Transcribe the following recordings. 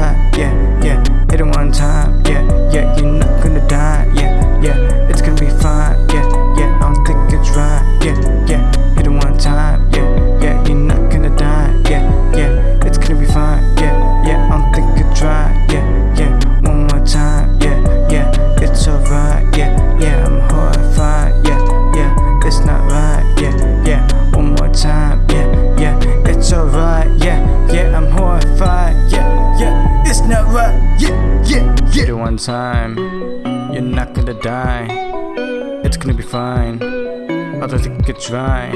horrified, yeah, yeah, it's yeah, yeah. Hit it one time, yeah, yeah, you're not gonna die, yeah, yeah, it's gonna be fine, yeah, One time, you're not gonna die, it's gonna be fine. I don't think it's right.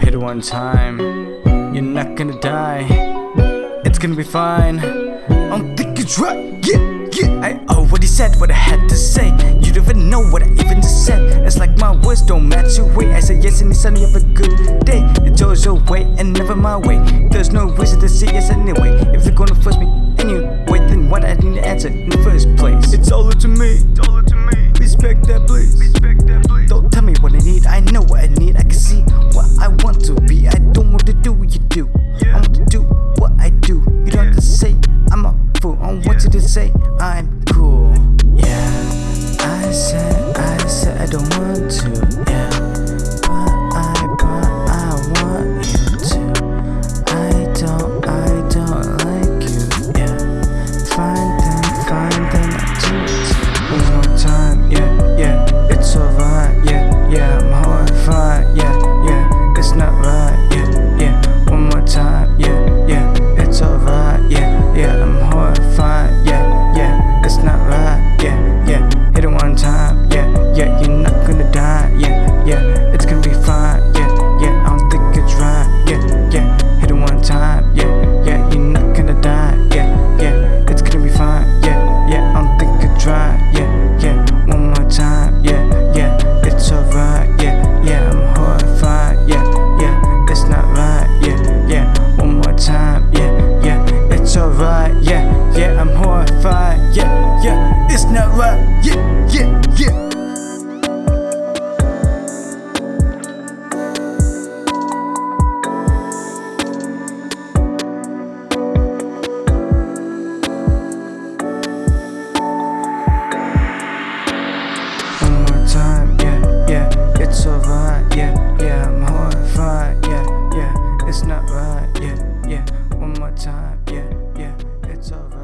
Hit it one time, you're not gonna die, it's gonna be fine. I don't think it's right, yeah, yeah. I already said what I had to say. You don't even know what I even said. It's like my words don't match your way. I say yes and it's sunny, have a good day. It's always your way and never my way. There's no reason to see us anyway. If you're gonna to me. Dollar to me. Respect that, please. Respect that, please. Don't tell me what I need. I know what I need. I can see what I want to be. I don't want to do what you do. Yeah. I want to do what I do. You don't yeah. have to say I'm a fool. I want you to say I'm cool. Yeah. I said, I said I don't want to. Yeah. right, yeah, yeah, I'm horrified, yeah, yeah, it's not right, yeah, yeah, one more time, yeah, yeah, it's alright.